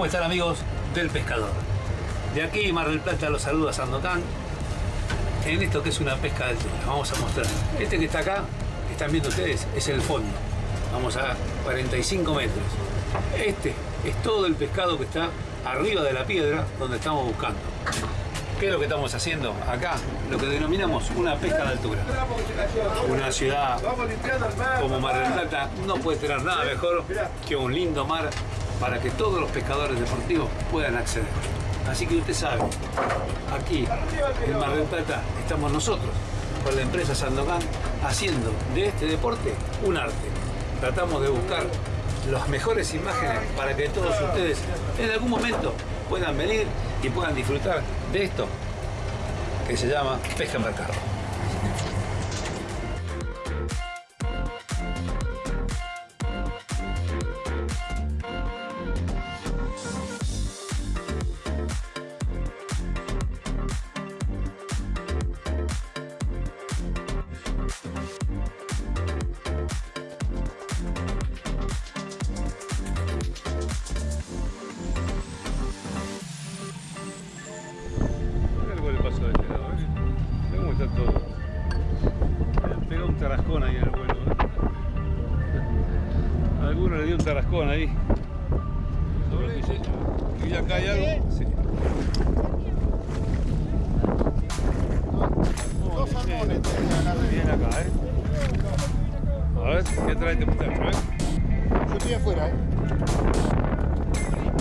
¿Cómo están amigos del pescador? De aquí Mar del Plata los saluda Sandokan en esto que es una pesca de altura. Vamos a mostrar. Este que está acá, están viendo ustedes, es el fondo. Vamos a 45 metros. Este es todo el pescado que está arriba de la piedra donde estamos buscando. ¿Qué es lo que estamos haciendo acá? Lo que denominamos una pesca de altura. Una ciudad como Mar del Plata no puede tener nada mejor que un lindo mar para que todos los pescadores deportivos puedan acceder. Así que usted sabe, aquí en Mar del Plata estamos nosotros, con la empresa Sandokan, haciendo de este deporte un arte. Tratamos de buscar las mejores imágenes para que todos ustedes en algún momento puedan venir y puedan disfrutar de esto que se llama pesca en Bien acá, ¿eh? A ver, ¿qué trae este muchacho, eh? Yo estoy afuera, ¿eh?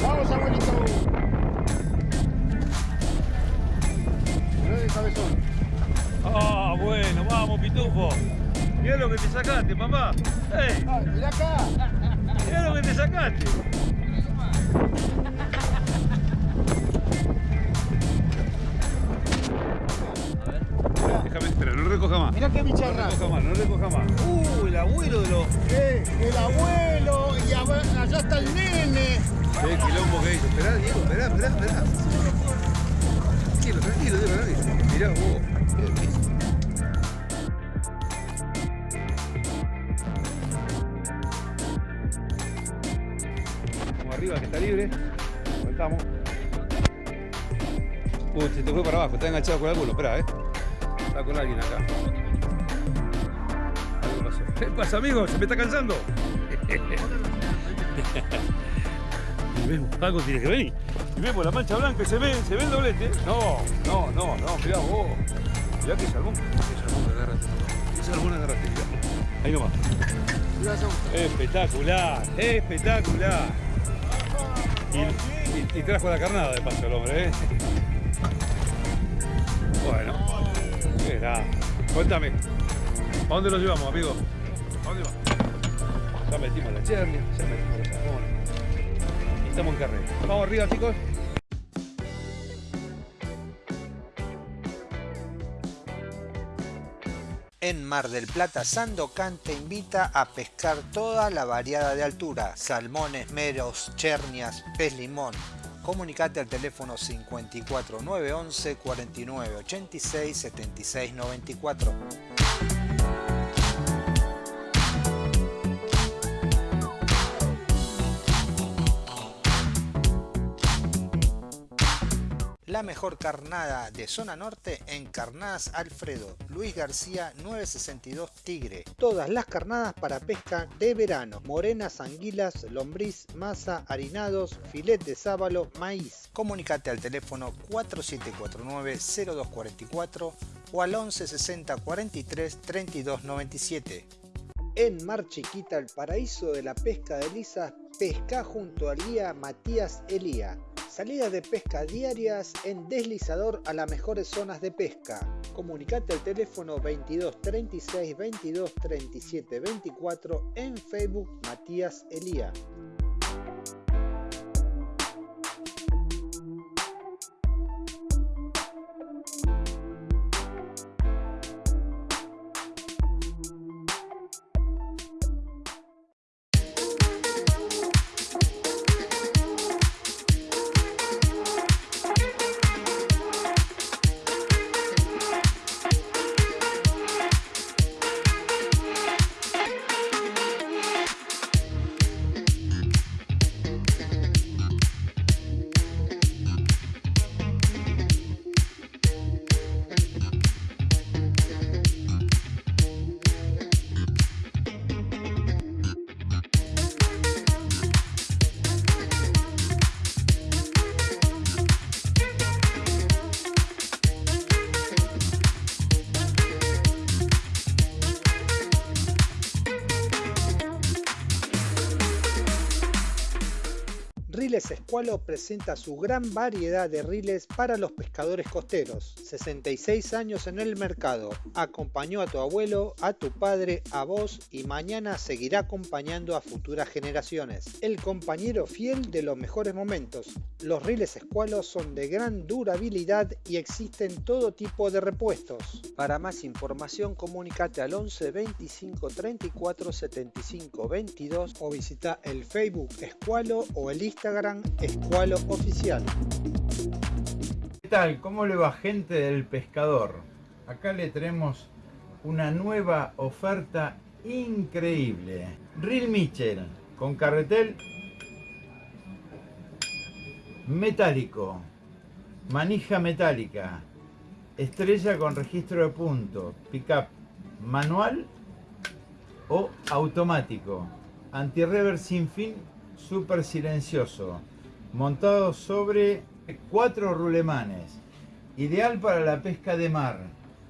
Vamos, abuelito. Mirá de cabezón. Ah, bueno, vamos, pitufo. Mira lo que te sacaste, papá. ¡Ey! Ay, mirá acá. Mira lo que te sacaste. Recoja más. Mirá qué No recoja más, no recoja más. Uh, el abuelo de los. Eh, el abuelo y allá está el nene. Qué quilombo que hizo. Esperá, Diego, esperá, esperá, esperá. Tranquilo, tranquilo, Diego, tranquilo. Mirá vos. Arriba que está libre. Soltamos. Uy, se te fue para abajo, está enganchado con alguno, espera, eh. Está con alguien acá. Algo pasó. ¿Qué pasa, amigo? ¿Se me está cansando? Vemos, algo tiene que venir. Y vemos la mancha blanca y se ve, se ve el doblete. No, no, no, no, mirá vos. Mirá que salmón. Qué salmón agarraste. Qué salmón agarraste, mirá. Ahí nomás. Espectacular, espectacular. Y, y- y trajo la carnada de paso el hombre, ¿eh? Cuéntame, ¿a dónde lo llevamos, amigo? ¿A dónde va? Ya metimos la chernia, ya metimos los salmones. Y estamos en carrera. Vamos arriba, chicos. En Mar del Plata, Sandokan te invita a pescar toda la variada de altura, salmones, meros, chernias, pez limón. Comunicate al teléfono 54 911 49 86 76 94. La mejor carnada de zona norte en Carnadas Alfredo, Luis García 962 Tigre. Todas las carnadas para pesca de verano, morenas, anguilas, lombriz, masa, harinados, filet de sábalo, maíz. Comunicate al teléfono 4749-0244 o al 1160 43 32 97. En Mar Chiquita, el paraíso de la pesca de lisas, pesca junto al guía Matías Elía. Salidas de pesca diarias en deslizador a las mejores zonas de pesca. Comunicate al teléfono 22 36 22 37 24 en Facebook Matías Elía. Presenta su gran variedad de riles para los pescadores costeros. 66 años en el mercado. Acompañó a tu abuelo, a tu padre, a vos y mañana seguirá acompañando a futuras generaciones. El compañero fiel de los mejores momentos. Los riles Escualo son de gran durabilidad y existen todo tipo de repuestos. Para más información comunícate al 11 25 34 75 22 o visita el Facebook Escualo o el Instagram Escualo Oficial. ¿Qué tal? ¿Cómo le va gente del pescador? Acá le tenemos una nueva oferta increíble. Reel Mitchell con carretel metálico, manija metálica, estrella con registro de punto, pickup manual o automático, anti-rever sin fin, súper silencioso, montado sobre cuatro rulemanes, ideal para la pesca de mar,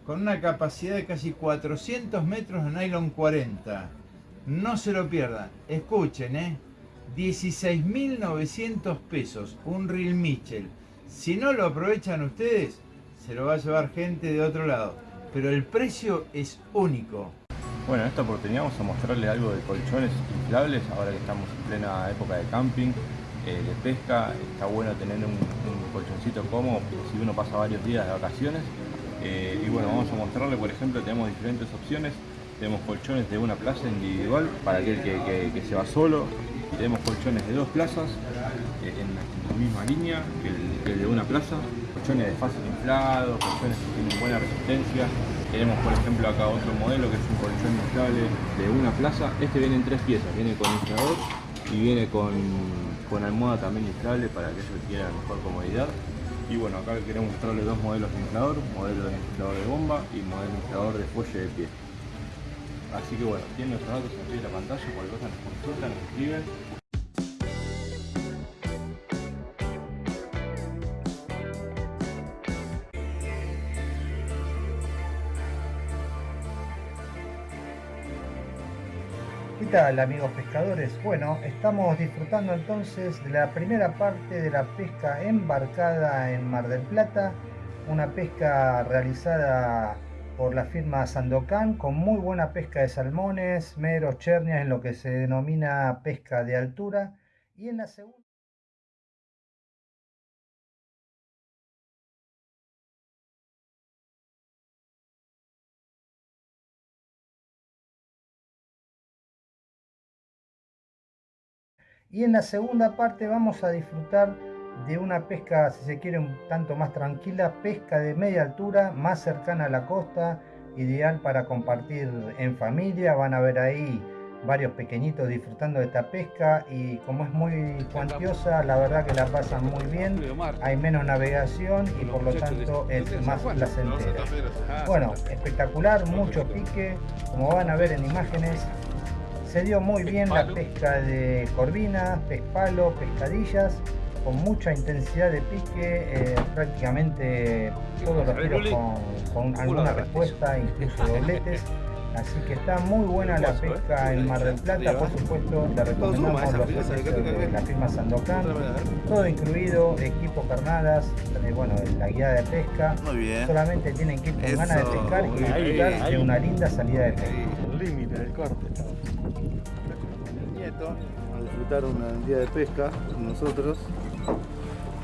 con una capacidad de casi 400 metros de nylon 40. No se lo pierdan, escuchen, ¿eh? 16.900 pesos, un reel Mitchell. Si no lo aprovechan ustedes, se lo va a llevar gente de otro lado. Pero el precio es único. Bueno, en esta oportunidad vamos a mostrarle algo de colchones inflables, ahora que estamos en plena época de camping, de pesca, está bueno tener un, colchoncito cómodo si uno pasa varios días de vacaciones. Eh, y bueno, vamos a mostrarle, por ejemplo, tenemos diferentes opciones, tenemos colchones de una plaza individual para aquel que, que- se va solo, tenemos colchones de dos plazas eh, en la misma línea que el, que el de una plaza, colchones de fácil inflado, colchones que tienen buena resistencia. Tenemos por ejemplo acá otro modelo que es un colchón inflable de una plaza. Este viene en tres piezas, viene con inflador y viene con, con almohada también inflable para aquellos que quieran mejor comodidad. Y bueno, acá queremos mostrarle dos modelos de inflador, modelo de inflador de bomba y modelo de inflador de fuelle de pie. Así que bueno, tienen nuestros datos en la pantalla, cualquier cosa nos consultan, nos escriben. Tal amigos pescadores? Bueno, estamos disfrutando entonces de la primera parte de la pesca embarcada en Mar del Plata, una pesca realizada por la firma Sandocan con muy buena pesca de salmones, meros, chernias en lo que se denomina pesca de altura y en la segunda Y en la segunda parte vamos a disfrutar de una pesca, si se quiere, un tanto más tranquila, pesca de media altura, más cercana a la costa, ideal para compartir en familia. Van a ver ahí varios pequeñitos disfrutando de esta pesca y como es muy cuantiosa, la verdad que la pasan muy bien. Hay menos navegación y por lo tanto es más placentera. Bueno, espectacular, mucho pique, como van a ver en imágenes, se dio muy bien la pesca de corvinas, pez palo, pescadillas, con mucha intensidad de pique, eh, prácticamente todos los tiros con, con alguna respuesta, incluso dobletes. Así que está muy buena la pesca en Mar del Plata, por supuesto, le recomendamos los servicios de la firma Sandocan, todo incluido, equipo carnadas, eh, bueno, la guía de pesca, Muy bien. solamente tienen que ir con ganas de pescar y disfrutar de una linda salida de pesca. Corte. El nieto a disfrutar un día de pesca con nosotros.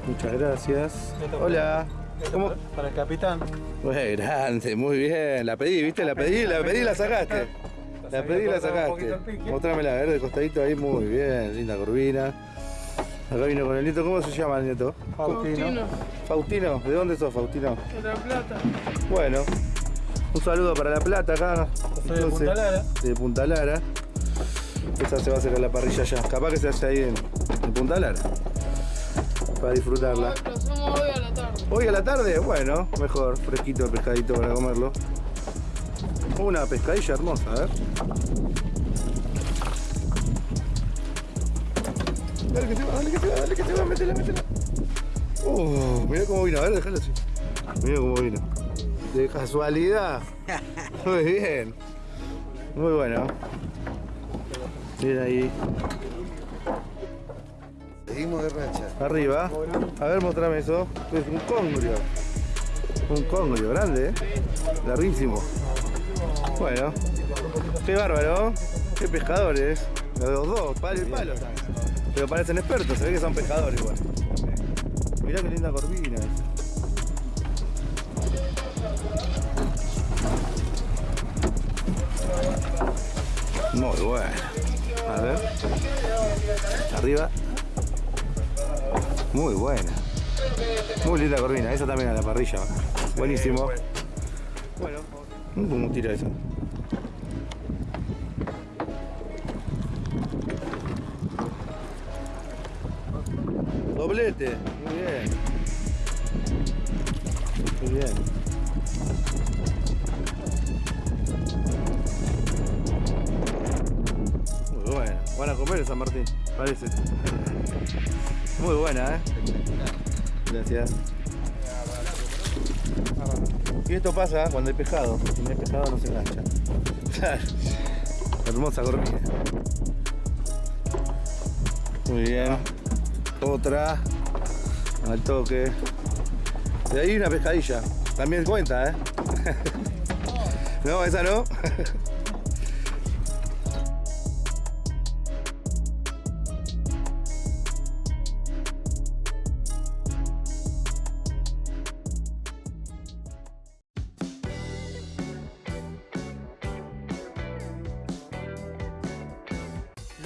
Muchas gracias. Hola. ¿Cómo? Para el capitán. Muy grande, muy bien. La pedí, ¿viste? La pedí, la pedí y la sacaste. La pedí y la sacaste. Mostrámela, a ver, de costadito ahí, muy bien. Linda curvina. Acá vino con el nieto. ¿Cómo se llama el nieto? Faustino. Faustino. ¿De dónde sos, Faustino? De la plata. Bueno, un saludo para La Plata acá. Soy de Punta Lara. De Punta Lara. Esa se va a hacer a la parrilla ya. Capaz que se hace ahí en, en Punta Lara. Para disfrutarla. Lo hacemos hoy a la tarde. Hoy a la tarde, bueno, mejor, fresquito el pescadito para comerlo. Una pescadilla hermosa, a ver. Dale que se va, dale que se va, dale que se va, métela, métela. Uh, mirá cómo vino, a ver, déjalo así. Mirá cómo vino. De casualidad. Muy bien. Muy bueno. Bien ahí. Seguimos de racha. Arriba. A ver, mostrame eso. Es un congrio. Un congrio grande, ¿eh? Larguísimo. Bueno. Qué bárbaro. Qué pescadores. Los dos, palo y palo. Pero parecen expertos, se ve que son pescadores igual. Mirá qué linda corvina esa. Bueno. A ver. Arriba. Muy buena. Muy linda corvina. Esa también a la parrilla. Buenísimo. Bueno. ¿Cómo tira eso? Doblete. Muy bien. Muy bien. Van a comer en San Martín, parece. Muy buena, ¿eh? Gracias. Y esto pasa cuando hay pescado. Si no hay pescado no se engancha. Hermosa corvina. Muy bien. Otra. Al toque. De ahí una pescadilla. También cuenta, ¿eh? No, esa no.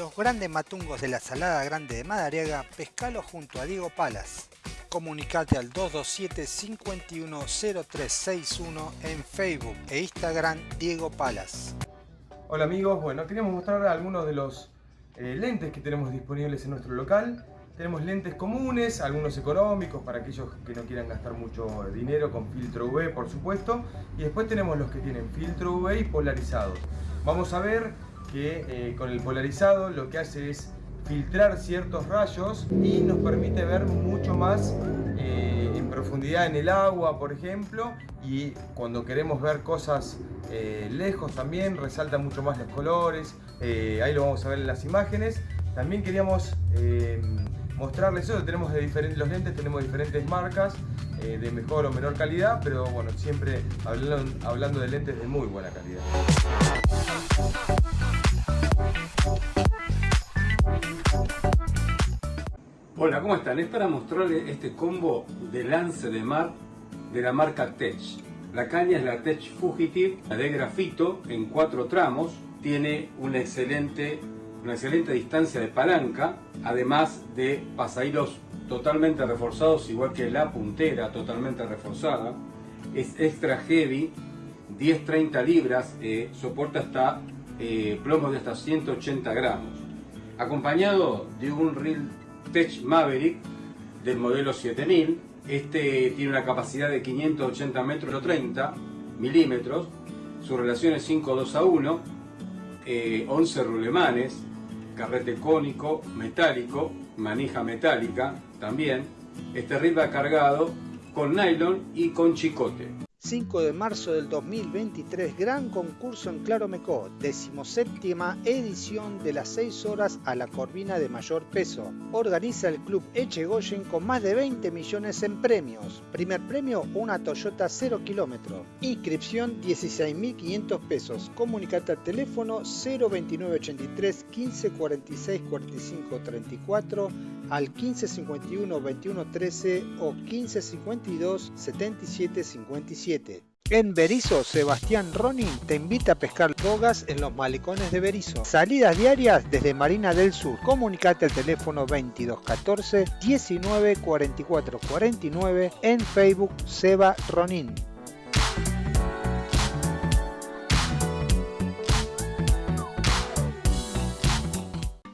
Los grandes matungos de la Salada Grande de Madariaga, pescalo junto a Diego Palas. Comunicate al 227-510361 en Facebook e Instagram Diego Palas. Hola amigos, bueno, queríamos mostrar algunos de los eh, lentes que tenemos disponibles en nuestro local. Tenemos lentes comunes, algunos económicos para aquellos que no quieran gastar mucho dinero con filtro UV por supuesto. Y después tenemos los que tienen filtro UV y polarizados. Vamos a ver que eh, con el polarizado lo que hace es filtrar ciertos rayos y nos permite ver mucho más eh, en profundidad en el agua, por ejemplo, y cuando queremos ver cosas eh, lejos también resalta mucho más los colores, ahí lo vamos a ver en las imágenes. También queríamos mostrarles eso, tenemos de diferentes, los lentes tenemos diferentes marcas de mejor o menor calidad, pero bueno, siempre hablando, hablando de lentes de muy buena calidad. Hola, ¿cómo están? Es para mostrarles este combo de lance de mar de la marca Tech. La caña es la Tech Fugitive, la de grafito en cuatro tramos. Tiene una excelente, una excelente distancia de palanca, además de pasahilos totalmente reforzados, igual que la puntera totalmente reforzada. Es extra heavy, 10-30 libras, eh, soporta hasta eh, plomos de hasta 180 gramos. Acompañado de un reel Tech Maverick del modelo 7000. Este tiene una capacidad de 580 metros o 30 milímetros. Su relación es 5-2 a 1. eh, 11 rulemanes, carrete cónico, metálico, manija metálica también. Este reel va cargado con nylon y con chicote. 5 de marzo del 2023, gran concurso en Claromecó, decimoséptima edición de las 6 horas a la corvina de mayor peso. Organiza el club Echegoyen con más de 20 millones en premios. Primer premio, una Toyota 0 kilómetro. Inscripción 16.500 pesos. Comunicate al teléfono 02983 15 46 45 34 al 1551 21 13 o 1552 77 57. En Berizo, Sebastián Ronin te invita a pescar bogas en los malecones de Berizo. Salidas diarias desde Marina del Sur. Comunicate al teléfono 2214 19 44 49 en Facebook Seba Ronin.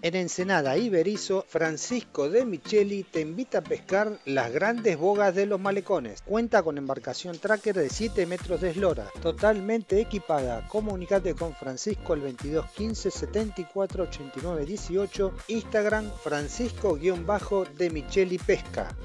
En Ensenada y Berizo, Francisco de Micheli te invita a pescar las grandes bogas de los malecones. Cuenta con embarcación tracker de 7 metros de eslora, totalmente equipada. Comunicate con Francisco al 2215 74 89 18, Instagram Francisco-de Micheli Pesca.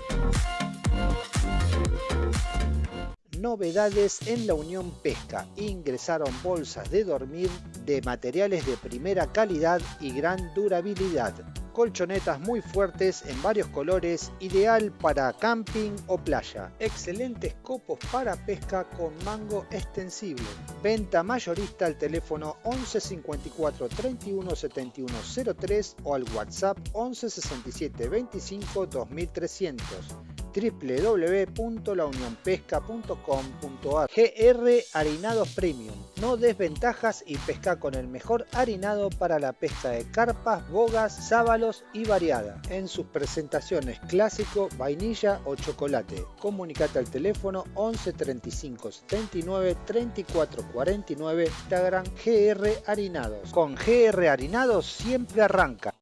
Novedades en la Unión Pesca. Ingresaron bolsas de dormir de materiales de primera calidad y gran durabilidad. colchonetas muy fuertes en varios colores, ideal para camping o playa. Excelentes copos para pesca con mango extensible. Venta mayorista al teléfono 11 54 31 71 03 o al WhatsApp 11 67 25 2300 www.launionpesca.com.ar GR Harinados Premium. No desventajas y pesca con el mejor harinado para la pesca de carpas, bogas, sábalos y variada. En sus presentaciones clásico, vainilla o chocolate. Comunicate al teléfono 11 35 79 34 49 Instagram GR Harinados. Con GR Harinados siempre arranca.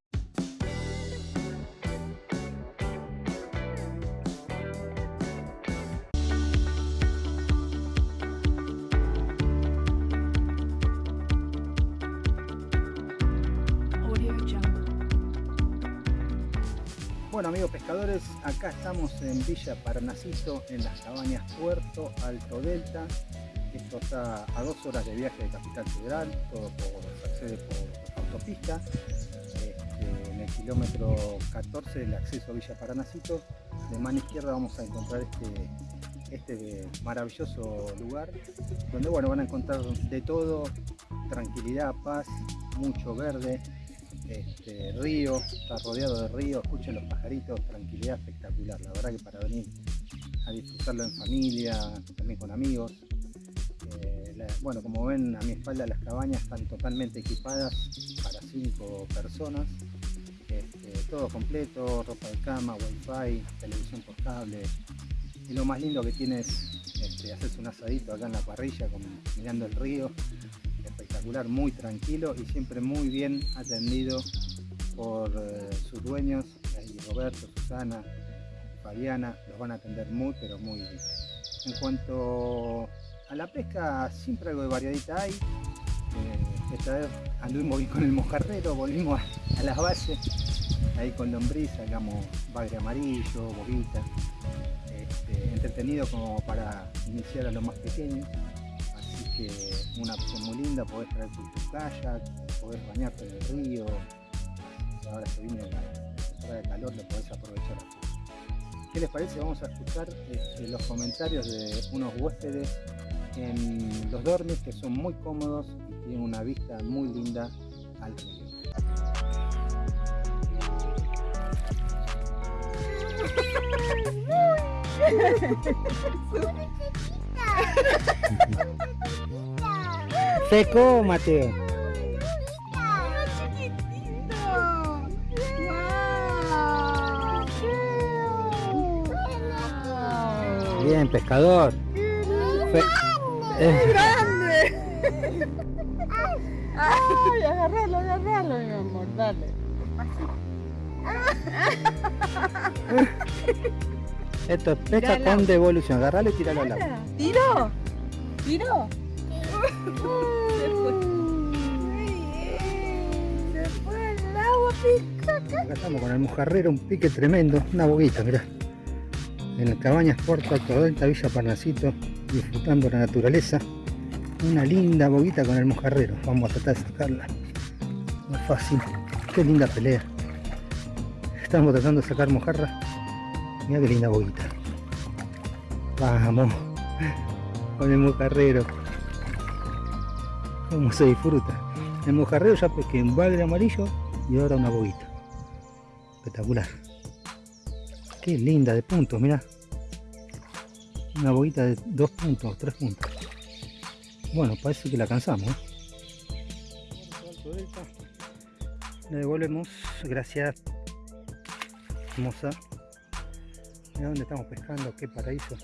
Bueno amigos pescadores, acá estamos en Villa Parnasito, en las cabañas Puerto Alto Delta. Esto está a dos horas de viaje de Capital Federal, todo por, se accede por autopista. Este, en el kilómetro 14 el acceso a Villa Paranacito. De mano izquierda vamos a encontrar este, este maravilloso lugar, donde bueno, van a encontrar de todo, tranquilidad, paz, mucho verde, este, río, está rodeado de río, escuchen los pajaritos, tranquilidad espectacular, la verdad que para venir a disfrutarlo en familia, también con amigos. Eh, bueno, como ven a mi espalda las cabañas están totalmente equipadas para cinco personas, Este, todo completo, ropa de cama, wifi, televisión por cable. Y lo más lindo que tiene es este, hacerse un asadito acá en la parrilla mirando el río muy tranquilo y siempre muy bien atendido por eh, sus dueños, ahí Roberto, Susana, Fabiana, los van a atender muy pero muy bien. En cuanto a la pesca, siempre algo de variadita hay. Eh, esta vez anduvimos con el mojarrero, volvimos a, las bases, ahí con lombriz, sacamos bagre amarillo, bobita, este, entretenido como para iniciar a los más pequeños que una opción muy linda, podés traer tu, tu kayak, podés bañarte en el río, ahora se viene la temporada de calor, lo podés aprovechar. ¿Qué les parece? Vamos a escuchar este, los comentarios de unos huéspedes en los dormis que son muy cómodos y tienen una vista muy linda al río. Seco, Mateo. Bien, pescador. Fe- Eh, Ay, agárralo, agárralo, mi amor, dale. Esto es pesca con devolución. Agarralo y tiralo al agua. ¿Tiro? ¿Tiro? Acá estamos con el mojarrero, un pique tremendo, una boguita, mirá. En las cabañas Puerto Delta, Villa Parnasito, disfrutando la naturaleza. Una linda boguita con el mojarrero. Vamos a tratar de sacarla. No es fácil. Qué linda pelea. Estamos tratando de sacar mojarra. Mira qué linda boguita. Vamos. Con el mojarrero. Cómo se disfruta. El mojarrero ya pesqué un bagre amarillo y ahora una boguita. Espectacular. Qué linda de puntos, mira. Una boguita de dos puntos, tres puntos. Bueno, parece que la cansamos. ¿eh? Le devolvemos, gracias. Hermosa. Mira dónde estamos pescando, qué paraíso.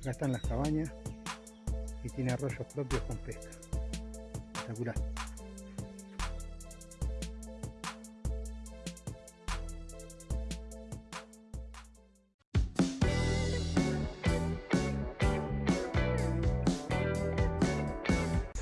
Acá están las cabañas y tiene arroyos propios con pesca. Espectacular.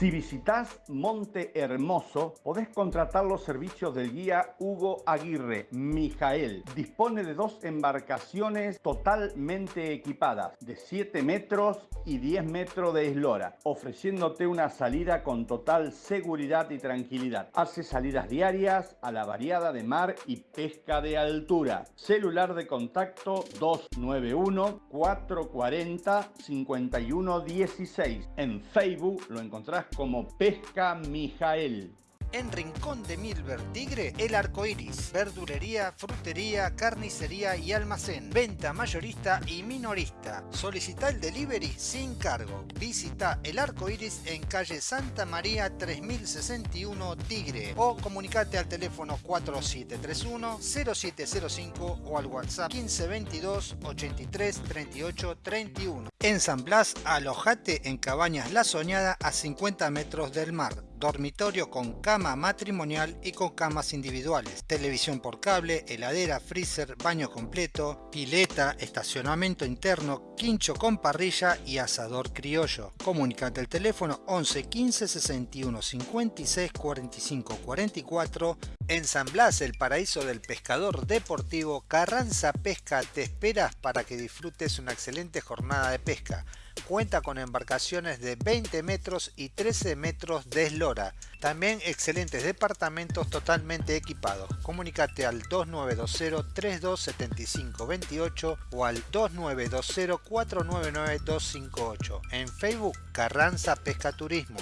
Si visitas Monte Hermoso, podés contratar los servicios del guía Hugo Aguirre, Mijael. Dispone de dos embarcaciones totalmente equipadas, de 7 metros y 10 metros de eslora, ofreciéndote una salida con total seguridad y tranquilidad. Hace salidas diarias a la variada de mar y pesca de altura. Celular de contacto 291 440 5116. En Facebook lo encontrás como Pesca Mijael. En Rincón de Milver Tigre, El Arco Iris. Verdulería, frutería, carnicería y almacén. Venta mayorista y minorista. Solicita el delivery sin cargo. Visita El Arco Iris en calle Santa María 3061 Tigre. O comunicate al teléfono 4731-0705 o al WhatsApp 1522 83 38 31. En San Blas, alojate en Cabañas La Soñada a 50 metros del mar dormitorio con cama matrimonial y con camas individuales, televisión por cable, heladera, freezer, baño completo, pileta, estacionamiento interno, quincho con parrilla y asador criollo. Comunicate al teléfono 11 15 61 56 45 44 en San Blas, el paraíso del pescador deportivo, Carranza Pesca te esperas para que disfrutes una excelente jornada de pesca cuenta con embarcaciones de 20 metros y 13 metros de eslora. También excelentes departamentos totalmente equipados. Comunicate al 2920 3275 28 o al 2920 499 258. En Facebook Carranza Pesca Turismo.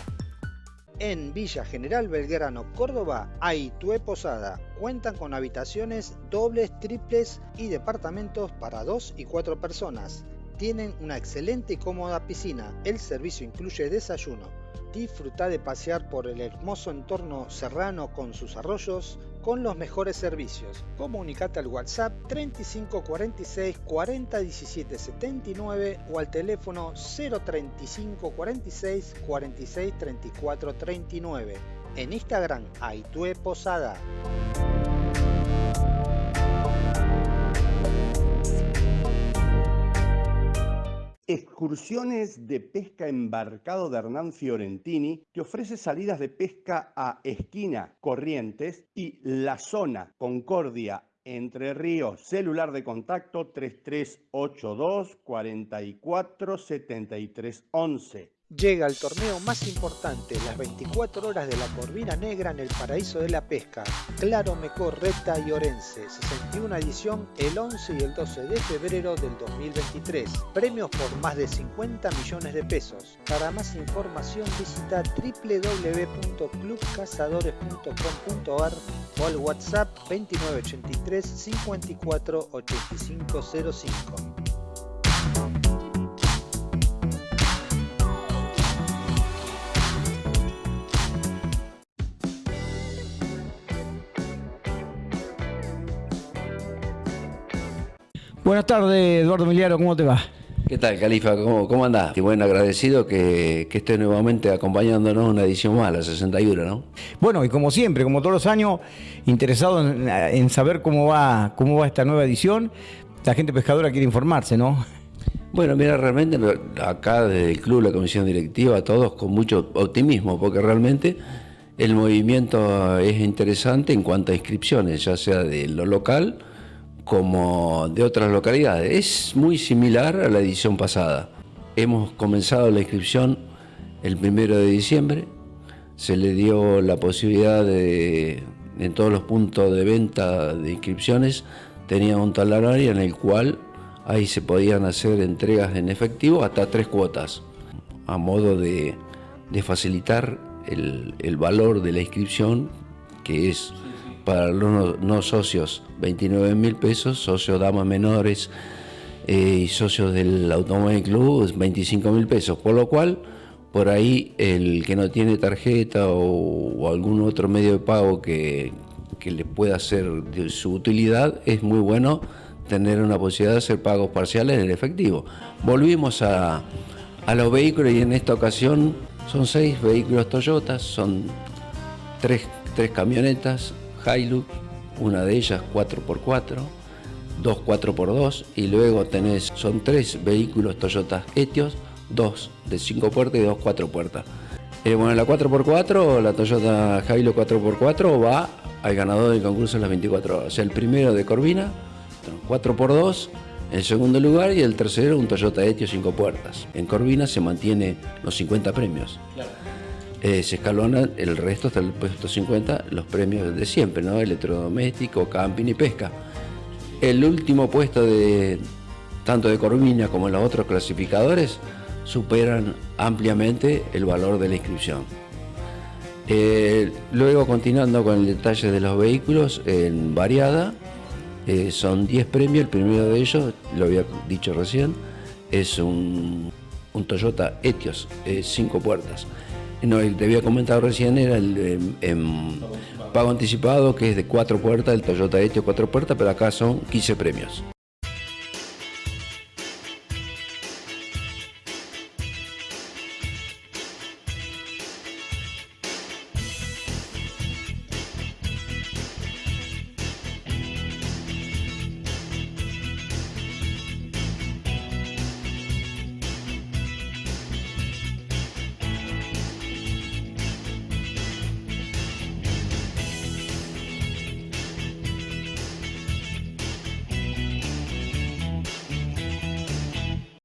En Villa General Belgrano, Córdoba, hay Posada. Cuentan con habitaciones dobles, triples y departamentos para 2 y 4 personas tienen una excelente y cómoda piscina. El servicio incluye desayuno. Disfruta de pasear por el hermoso entorno serrano con sus arroyos con los mejores servicios. Comunicate al WhatsApp 3546 40 17 79 o al teléfono 035 46 46 34 39. En Instagram, Aitue Posada. Excursiones de pesca embarcado de Hernán Fiorentini te ofrece salidas de pesca a Esquina, Corrientes y La Zona, Concordia, Entre Ríos. Celular de contacto 3382 44 73 11. Llega el torneo más importante, las 24 horas de la Corvina Negra en el paraíso de la pesca. Claro Mecor, Reta y Orense, 61 edición el 11 y el 12 de febrero del 2023. Premios por más de 50 millones de pesos. Para más información visita www.clubcazadores.com.ar o al WhatsApp 2983 54 8505. Buenas tardes, Eduardo Miliaro, ¿cómo te va? ¿Qué tal, Califa? ¿Cómo, cómo andás? Y bueno, agradecido que, que estés nuevamente acompañándonos en una edición más, la 61, ¿no? Bueno, y como siempre, como todos los años, interesado en, en saber cómo va, cómo va esta nueva edición. La gente pescadora quiere informarse, ¿no? Bueno, mira, realmente acá desde el club, la comisión directiva, todos con mucho optimismo, porque realmente el movimiento es interesante en cuanto a inscripciones, ya sea de lo local, como de otras localidades. Es muy similar a la edición pasada. Hemos comenzado la inscripción el primero de diciembre. Se le dio la posibilidad de, en todos los puntos de venta de inscripciones, tenía un talonario en el cual ahí se podían hacer entregas en efectivo hasta tres cuotas, a modo de, facilitar el, el valor de la inscripción, que es para los no, socios 29 mil pesos, socios damas menores eh, y socios del Automóvil Club 25 mil pesos, por lo cual por ahí el que no tiene tarjeta o, algún otro medio de pago que, le pueda ser de su utilidad, es muy bueno tener una posibilidad de hacer pagos parciales en el efectivo. Volvimos a, a los vehículos y en esta ocasión son seis vehículos Toyota, son tres, tres camionetas, Hilux, una de ellas 4x4, dos 4x2 y luego tenés, son tres vehículos Toyota Etios, dos de 5 puertas y dos 4 puertas. Eh, bueno, la 4x4, la Toyota Hilux 4x4 va al ganador del concurso en las 24 horas. O sea, el primero de Corvina, 4x2, el segundo lugar y el tercero un Toyota Etios 5 puertas. En Corvina se mantiene los 50 premios. Eh, se escalonan el resto hasta el puesto 50, los premios de siempre, ¿no? Electrodoméstico, camping y pesca. El último puesto de tanto de Corvina como los otros clasificadores superan ampliamente el valor de la inscripción. Eh, luego, continuando con el detalle de los vehículos, en variada, eh, son 10 premios, el primero de ellos, lo había dicho recién, es un, un Toyota Etios, 5 puertas. No, el te había comentado recién era el em, pago anticipado, que es de 4 puertas, el Toyota Etios 4 puertas, pero acá son 15 premios.